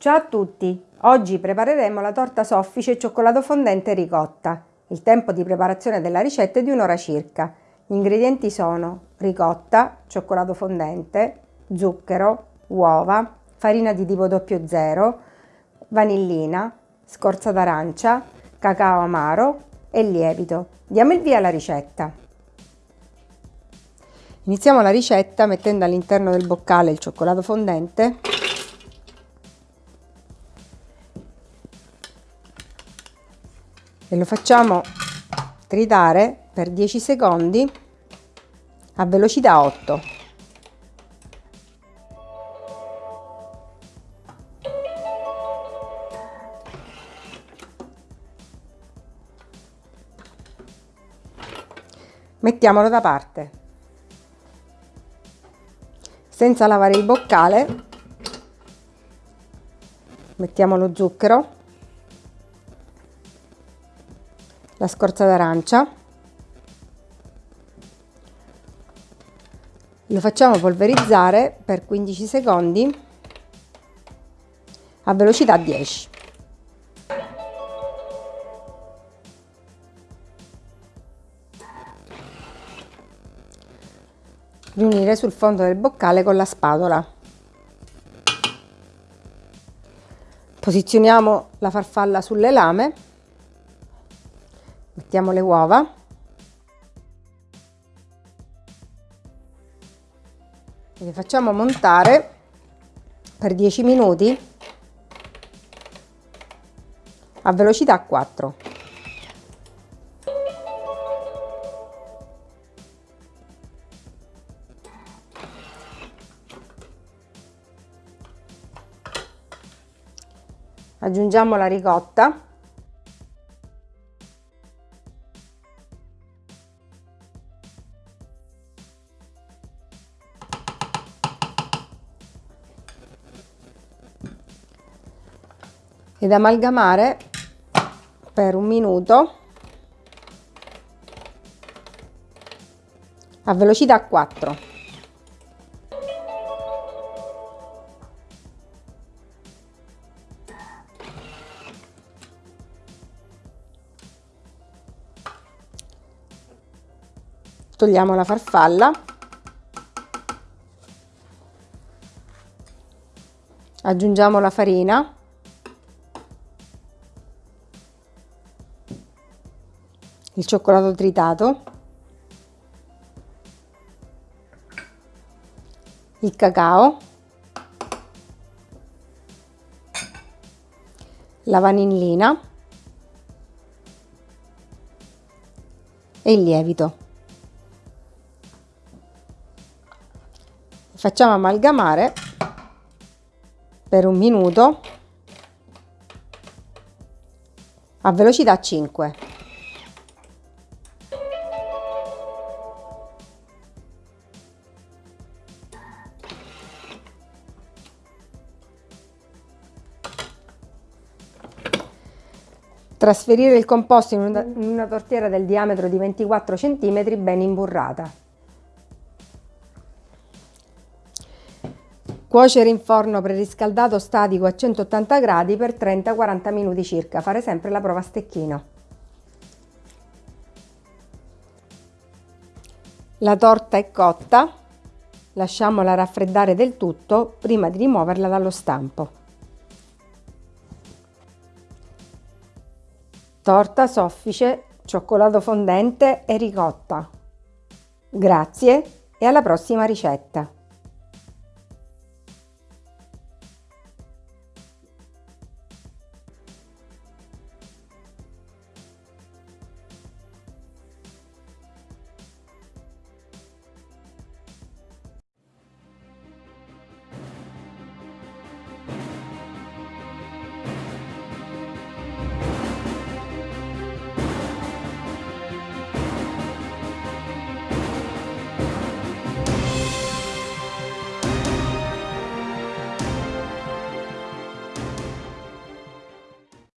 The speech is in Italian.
Ciao a tutti! Oggi prepareremo la torta soffice cioccolato fondente ricotta. Il tempo di preparazione della ricetta è di un'ora circa. Gli ingredienti sono ricotta, cioccolato fondente, zucchero, uova, farina di tipo 00, vanillina, scorza d'arancia, cacao amaro e lievito. Diamo il via alla ricetta. Iniziamo la ricetta mettendo all'interno del boccale il cioccolato fondente e lo facciamo tritare per 10 secondi a velocità 8. Mettiamolo da parte. Senza lavare il boccale mettiamo lo zucchero la scorza d'arancia. Lo facciamo polverizzare per 15 secondi a velocità 10 riunire sul fondo del boccale con la spatola. Posizioniamo la farfalla sulle lame mettiamo le uova. E le facciamo montare per 10 minuti a velocità 4 aggiungiamo la ricotta ed amalgamare per un minuto a velocità 4. Togliamo la farfalla. Aggiungiamo la farina. Il cioccolato tritato, il cacao, la vanillina e il lievito. Facciamo amalgamare per un minuto a velocità 5. Trasferire il composto in una, in una tortiera del diametro di 24 cm ben imburrata. Cuocere in forno preriscaldato statico a 180 gradi per 30-40 minuti circa. Fare sempre la prova a stecchino. La torta è cotta, lasciamola raffreddare del tutto prima di rimuoverla dallo stampo. Torta soffice, cioccolato fondente e ricotta. Grazie e alla prossima ricetta!